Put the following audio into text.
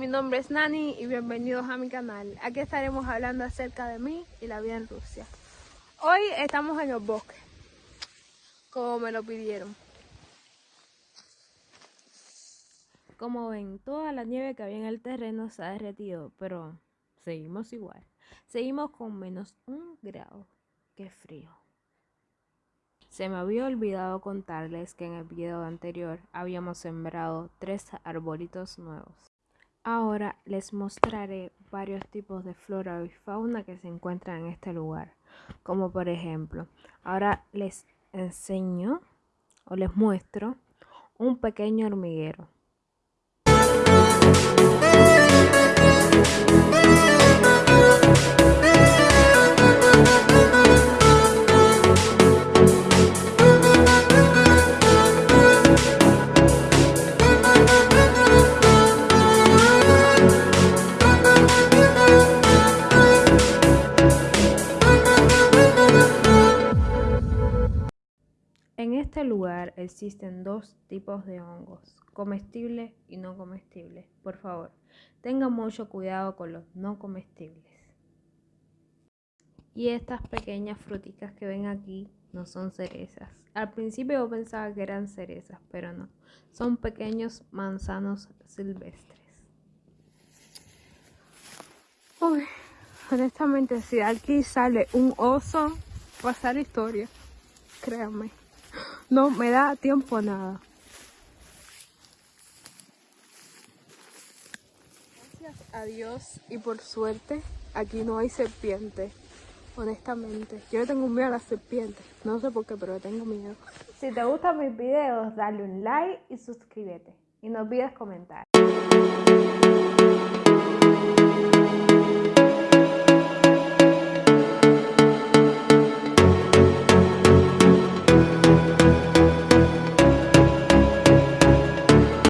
mi nombre es Nani y bienvenidos a mi canal. Aquí estaremos hablando acerca de mí y la vida en Rusia. Hoy estamos en el bosque, como me lo pidieron. Como ven, toda la nieve que había en el terreno se ha derretido, pero seguimos igual. Seguimos con menos un grado. Qué frío. Se me había olvidado contarles que en el video anterior habíamos sembrado tres arbolitos nuevos. Ahora les mostraré varios tipos de flora y fauna que se encuentran en este lugar. Como por ejemplo, ahora les enseño o les muestro un pequeño hormiguero. En este lugar existen dos tipos de hongos, comestibles y no comestibles. Por favor, tengan mucho cuidado con los no comestibles. Y estas pequeñas fruticas que ven aquí no son cerezas. Al principio yo pensaba que eran cerezas, pero no. Son pequeños manzanos silvestres. Honestamente, si aquí sale un oso, va a ser historia. Créanme. No me da tiempo nada. Gracias a Dios y por suerte aquí no hay serpiente. Honestamente, yo tengo miedo a las serpientes. No sé por qué, pero tengo miedo. Si te gustan mis videos, dale un like y suscríbete. Y no olvides comentar.